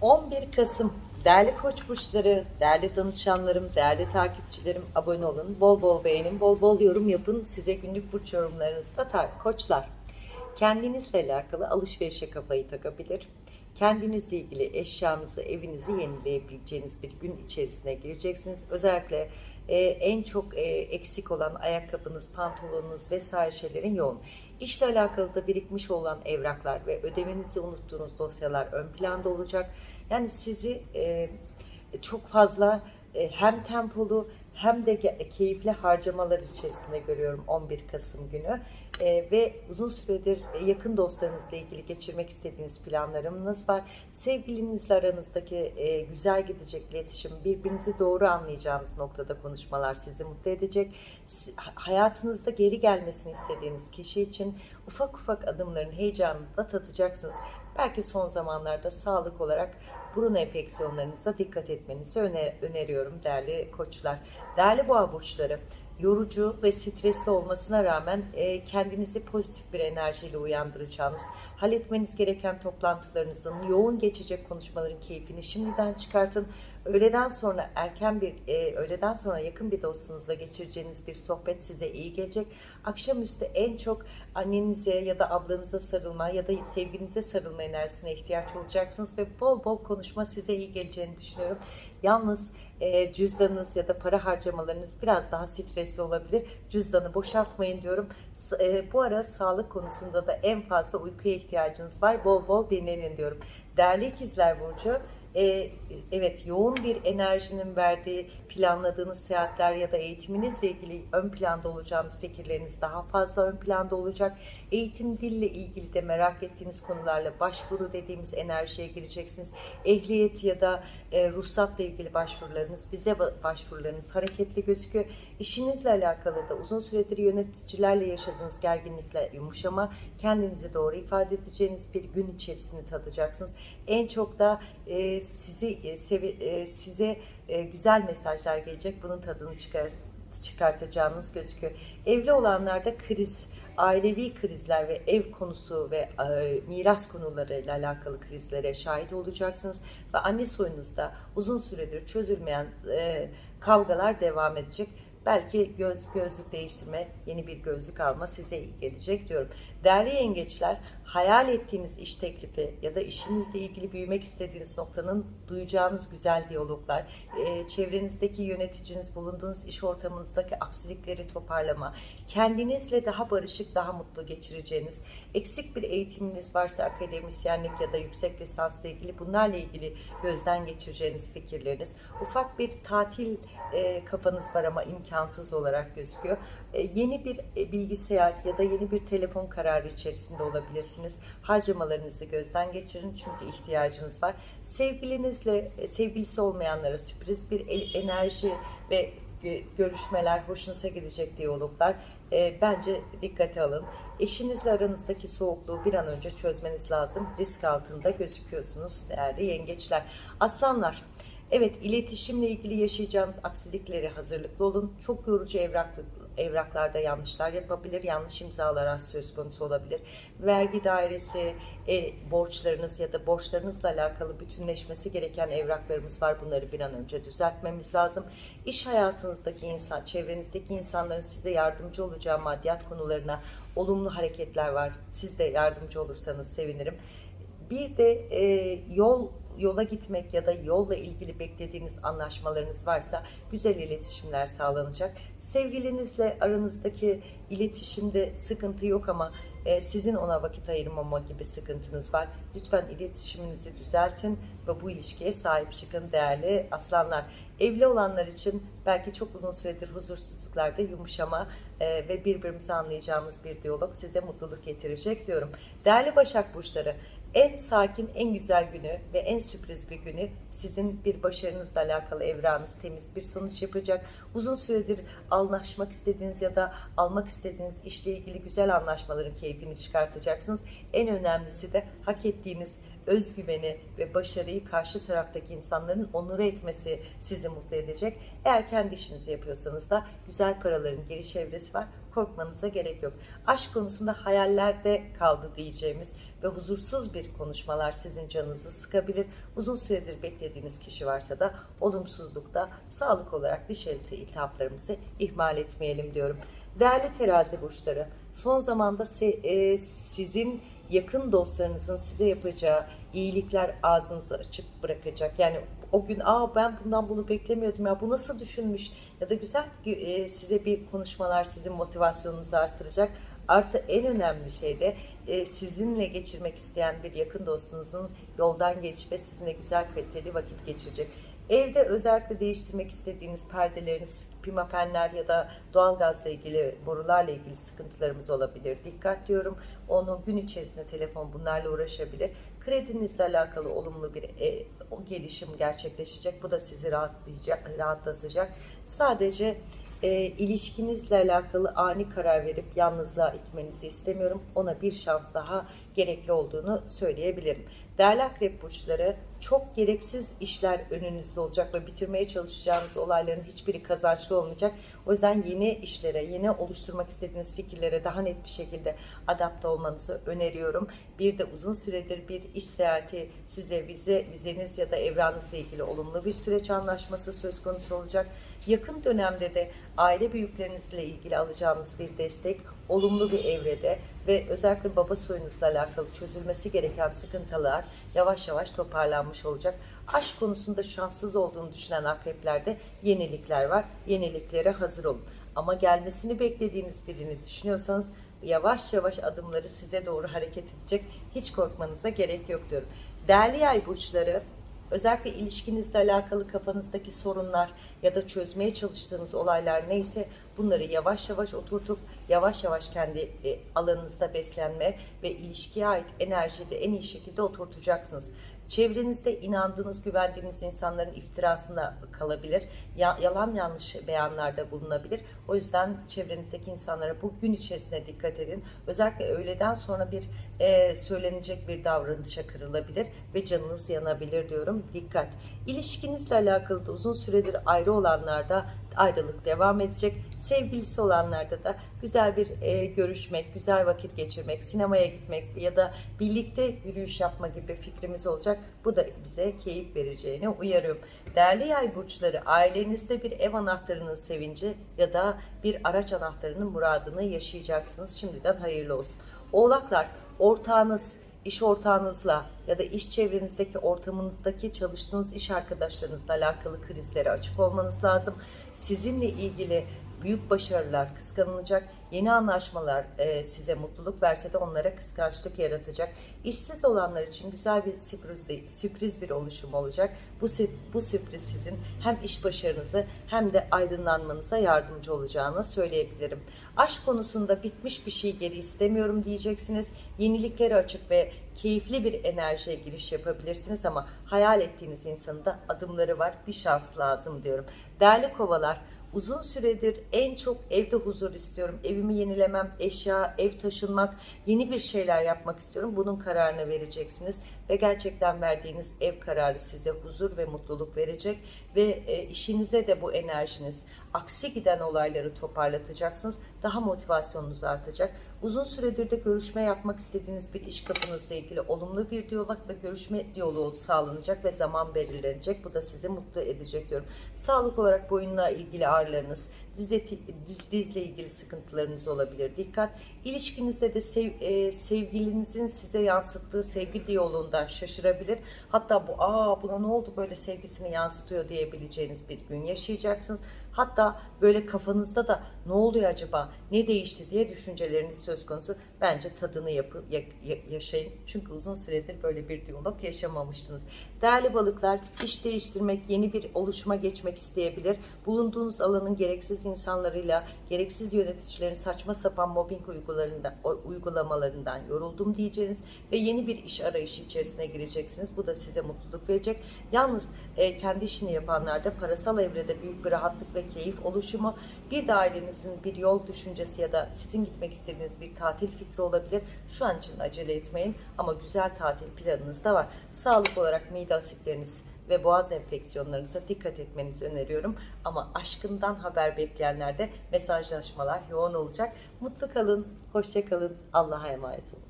11 Kasım değerli koç burçları, değerli danışanlarım, değerli takipçilerim abone olun. Bol bol beğenin, bol bol yorum yapın. Size günlük burç yorumlarınızda koçlar. Kendinizle alakalı alışverişe kafayı takabilir. Kendinizle ilgili eşyanızı, evinizi yenileyebileceğiniz bir gün içerisine gireceksiniz. Özellikle e, en çok e, eksik olan ayakkabınız, pantolonunuz vesaire şeylerin yoğun. İşle alakalı da birikmiş olan evraklar ve ödemenizi unuttuğunuz dosyalar ön planda olacak. Yani sizi e, çok fazla e, hem tempolu hem de keyifli harcamalar içerisinde görüyorum 11 Kasım günü. E, ve uzun süredir e, yakın dostlarınızla ilgili geçirmek istediğiniz planlarınız var. Sevgilinizle aranızdaki e, güzel gidecek iletişim, birbirinizi doğru anlayacağınız noktada konuşmalar sizi mutlu edecek. Hayatınızda geri gelmesini istediğiniz kişi için ufak ufak adımların heyecanını da tatacaksınız. Belki son zamanlarda sağlık olarak burun enfeksiyonlarınıza dikkat etmenizi öne- öneriyorum değerli koçlar. Değerli boğa burçları, yorucu ve stresli olmasına rağmen e, kendinizi pozitif bir enerjiyle uyandıracağınız, halletmeniz gereken toplantılarınızın, yoğun geçecek konuşmaların keyfini şimdiden çıkartın. Öğleden sonra erken bir, e, öğleden sonra yakın bir dostunuzla geçireceğiniz bir sohbet size iyi gelecek. Akşamüstü en çok annenize ya da ablanıza sarılma ya da sevginize sarılma enerjisine ihtiyaç olacaksınız ve bol bol konuşma size iyi geleceğini düşünüyorum. Yalnız e, cüzdanınız ya da para harcamalarınız biraz daha stresli olabilir. Cüzdanı boşaltmayın diyorum. E, bu ara sağlık konusunda da en fazla uykuya ihtiyacınız var. Bol bol dinlenin diyorum. Değerli ikizler Burcu, e, evet yoğun bir enerjinin verdiği planladığınız seyahatler ya da eğitiminizle ilgili ön planda olacağınız fikirleriniz daha fazla ön planda olacak. Eğitim dille ilgili de merak ettiğiniz konularla başvuru dediğimiz enerjiye gireceksiniz. Ehliyet ya da e, ruhsatla ilgili başvurularınız, vize ba- başvurularınız hareketli gözüküyor. İşinizle alakalı da uzun süredir yöneticilerle yaşadığınız gerginlikle yumuşama, kendinizi doğru ifade edeceğiniz bir gün içerisinde tadacaksınız. En çok da e, sizi e, sevi- e, size e, güzel mesajlar gelecek. Bunun tadını çıkar çıkartacağınız gözüküyor. Evli olanlarda kriz, ailevi krizler ve ev konusu ve e, miras konularıyla alakalı krizlere şahit olacaksınız ve anne soyunuzda uzun süredir çözülmeyen e, kavgalar devam edecek. Belki göz gözlük değiştirme, yeni bir gözlük alma size iyi gelecek diyorum. Değerli yengeçler, hayal ettiğiniz iş teklifi ya da işinizle ilgili büyümek istediğiniz noktanın duyacağınız güzel diyaloglar, e, çevrenizdeki yöneticiniz, bulunduğunuz iş ortamınızdaki aksilikleri toparlama, kendinizle daha barışık, daha mutlu geçireceğiniz, eksik bir eğitiminiz varsa akademisyenlik ya da yüksek lisansla ilgili bunlarla ilgili gözden geçireceğiniz fikirleriniz, ufak bir tatil e, kafanız var ama imkansız olarak gözüküyor. E, yeni bir e, bilgisayar ya da yeni bir telefon kararı içerisinde olabilirsiniz. Harcamalarınızı gözden geçirin çünkü ihtiyacınız var. Sevgilinizle, e, sevgilisi olmayanlara sürpriz bir enerji ve görüşmeler, hoşunuza gidecek diyaloglar e, bence dikkate alın. Eşinizle aranızdaki soğukluğu bir an önce çözmeniz lazım. Risk altında gözüküyorsunuz değerli yengeçler. Aslanlar, Evet, iletişimle ilgili yaşayacağınız aksilikleri hazırlıklı olun. Çok yorucu evraklı, evraklarda yanlışlar yapabilir, yanlış imzalar söz konusu olabilir. Vergi dairesi, e, borçlarınız ya da borçlarınızla alakalı bütünleşmesi gereken evraklarımız var. Bunları bir an önce düzeltmemiz lazım. İş hayatınızdaki insan, çevrenizdeki insanların size yardımcı olacağı maddiyat konularına olumlu hareketler var. Siz de yardımcı olursanız sevinirim. Bir de e, yol yola gitmek ya da yolla ilgili beklediğiniz anlaşmalarınız varsa güzel iletişimler sağlanacak. Sevgilinizle aranızdaki iletişimde sıkıntı yok ama e, sizin ona vakit ayırmama gibi sıkıntınız var. Lütfen iletişiminizi düzeltin ve bu ilişkiye sahip çıkın değerli aslanlar. Evli olanlar için belki çok uzun süredir huzursuzluklarda yumuşama e, ve birbirimizi anlayacağımız bir diyalog size mutluluk getirecek diyorum. Değerli Başak Burçları, en sakin, en güzel günü ve en sürpriz bir günü sizin bir başarınızla alakalı evrağınız temiz bir sonuç yapacak. Uzun süredir anlaşmak istediğiniz ya da almak istediğiniz işle ilgili güzel anlaşmaların keyfini çıkartacaksınız. En önemlisi de hak ettiğiniz özgüveni ve başarıyı karşı taraftaki insanların onur etmesi sizi mutlu edecek. Eğer kendi işinizi yapıyorsanız da güzel paraların geri çevresi var. Korkmanıza gerek yok. Aşk konusunda hayallerde kaldı diyeceğimiz ve huzursuz bir konuşmalar sizin canınızı sıkabilir. Uzun süredir beklediğiniz kişi varsa da olumsuzlukta sağlık olarak diş eti iltihaplarımızı ihmal etmeyelim diyorum. Değerli terazi burçları, son zamanda e, sizin yakın dostlarınızın size yapacağı iyilikler ağzınızı açık bırakacak. Yani o gün aa ben bundan bunu beklemiyordum ya bu nasıl düşünmüş ya da güzel e, size bir konuşmalar sizin motivasyonunuzu artıracak. Artı en önemli şey de e, sizinle geçirmek isteyen bir yakın dostunuzun yoldan geçip ve sizinle güzel kaliteli vakit geçirecek. Evde özellikle değiştirmek istediğiniz perdeleriniz, pimapenler ya da doğalgazla ilgili, borularla ilgili sıkıntılarımız olabilir. Dikkat diyorum. Onu gün içerisinde telefon bunlarla uğraşabilir. Kredinizle alakalı olumlu bir e, o gelişim gerçekleşecek. Bu da sizi rahatlayacak, rahatlatacak. Sadece e, ilişkinizle alakalı ani karar verip yalnızlığa itmenizi istemiyorum. Ona bir şans daha gerekli olduğunu söyleyebilirim. Değerli akrep burçları çok gereksiz işler önünüzde olacak ve bitirmeye çalışacağınız olayların hiçbiri kazançlı olmayacak. O yüzden yeni işlere, yeni oluşturmak istediğiniz fikirlere daha net bir şekilde adapte olmanızı öneriyorum. Bir de uzun süredir bir iş seyahati size vize, vizeniz ya da evranızla ilgili olumlu bir süreç anlaşması söz konusu olacak. Yakın dönemde de aile büyüklerinizle ilgili alacağınız bir destek olumlu bir evrede ve özellikle baba soyunuzla alakalı çözülmesi gereken sıkıntılar yavaş yavaş toparlanmış olacak. Aşk konusunda şanssız olduğunu düşünen akreplerde yenilikler var. Yeniliklere hazır olun. Ama gelmesini beklediğiniz birini düşünüyorsanız yavaş yavaş adımları size doğru hareket edecek. Hiç korkmanıza gerek yok diyorum. Değerli yay burçları özellikle ilişkinizle alakalı kafanızdaki sorunlar ya da çözmeye çalıştığınız olaylar neyse bunları yavaş yavaş oturtup yavaş yavaş kendi e, alanınızda beslenme ve ilişkiye ait enerjiyi de en iyi şekilde oturtacaksınız. Çevrenizde inandığınız, güvendiğiniz insanların iftirasına kalabilir. Ya, yalan yanlış beyanlarda bulunabilir. O yüzden çevrenizdeki insanlara bu gün içerisinde dikkat edin. Özellikle öğleden sonra bir e, söylenecek bir davranışa kırılabilir ve canınız yanabilir diyorum. Dikkat. İlişkinizle alakalı da uzun süredir ayrı olanlarda ayrılık devam edecek. Sevgilisi olanlarda da güzel bir e, görüşmek, güzel vakit geçirmek, sinemaya gitmek ya da birlikte yürüyüş yapma gibi fikrimiz olacak. Bu da bize keyif vereceğini uyarıyorum. Değerli yay burçları, ailenizde bir ev anahtarının sevinci ya da bir araç anahtarının muradını yaşayacaksınız. Şimdiden hayırlı olsun. Oğlaklar, ortağınız, iş ortağınızla ya da iş çevrenizdeki ortamınızdaki çalıştığınız iş arkadaşlarınızla alakalı krizlere açık olmanız lazım. Sizinle ilgili büyük başarılar kıskanılacak. Yeni anlaşmalar e, size mutluluk verse de onlara kıskançlık yaratacak. İşsiz olanlar için güzel bir sürpriz, de, sürpriz bir oluşum olacak. Bu, bu sürpriz sizin hem iş başarınızı hem de aydınlanmanıza yardımcı olacağını söyleyebilirim. Aşk konusunda bitmiş bir şey geri istemiyorum diyeceksiniz. Yeniliklere açık ve keyifli bir enerjiye giriş yapabilirsiniz ama hayal ettiğiniz insanın da adımları var. Bir şans lazım diyorum. Değerli kovalar, Uzun süredir en çok evde huzur istiyorum. Evimi yenilemem, eşya, ev taşınmak, yeni bir şeyler yapmak istiyorum. Bunun kararını vereceksiniz ve gerçekten verdiğiniz ev kararı size huzur ve mutluluk verecek ve e, işinize de bu enerjiniz aksi giden olayları toparlatacaksınız. Daha motivasyonunuz artacak. Uzun süredir de görüşme yapmak istediğiniz bir iş kapınızla ilgili olumlu bir diyalog ve görüşme diyaloğu sağlanacak ve zaman belirlenecek. Bu da sizi mutlu edecek diyorum. Sağlık olarak boyunla ilgili ağrılarınız, diz eti, diz- dizle ilgili sıkıntılarınız olabilir. Dikkat. İlişkinizde de sev, e, sevgilinizin size yansıttığı sevgi diyaloğundan şaşırabilir. Hatta bu aa buna ne oldu böyle sevgisini yansıtıyor diyebileceğiniz bir gün yaşayacaksınız. Hatta böyle kafanızda da ne oluyor acaba, ne değişti diye düşünceleriniz söz konusu. Bence tadını yapın, ya- ya- yaşayın. Çünkü uzun süredir böyle bir diyalog yaşamamıştınız. Değerli balıklar, iş değiştirmek, yeni bir oluşuma geçmek isteyebilir. Bulunduğunuz alanın gereksiz insanlarıyla, gereksiz yöneticilerin saçma sapan mobbing uygularında, uygulamalarından yoruldum diyeceğiniz ve yeni bir iş arayışı içerisinde evresine gireceksiniz. Bu da size mutluluk verecek. Yalnız e, kendi işini yapanlarda parasal evrede büyük bir rahatlık ve keyif oluşumu, bir de ailenizin bir yol düşüncesi ya da sizin gitmek istediğiniz bir tatil fikri olabilir. Şu an için acele etmeyin ama güzel tatil planınız da var. Sağlık olarak mide asitleriniz ve boğaz enfeksiyonlarınıza dikkat etmenizi öneriyorum. Ama aşkından haber bekleyenlerde mesajlaşmalar yoğun olacak. Mutlu kalın, hoşça kalın, Allah'a emanet olun.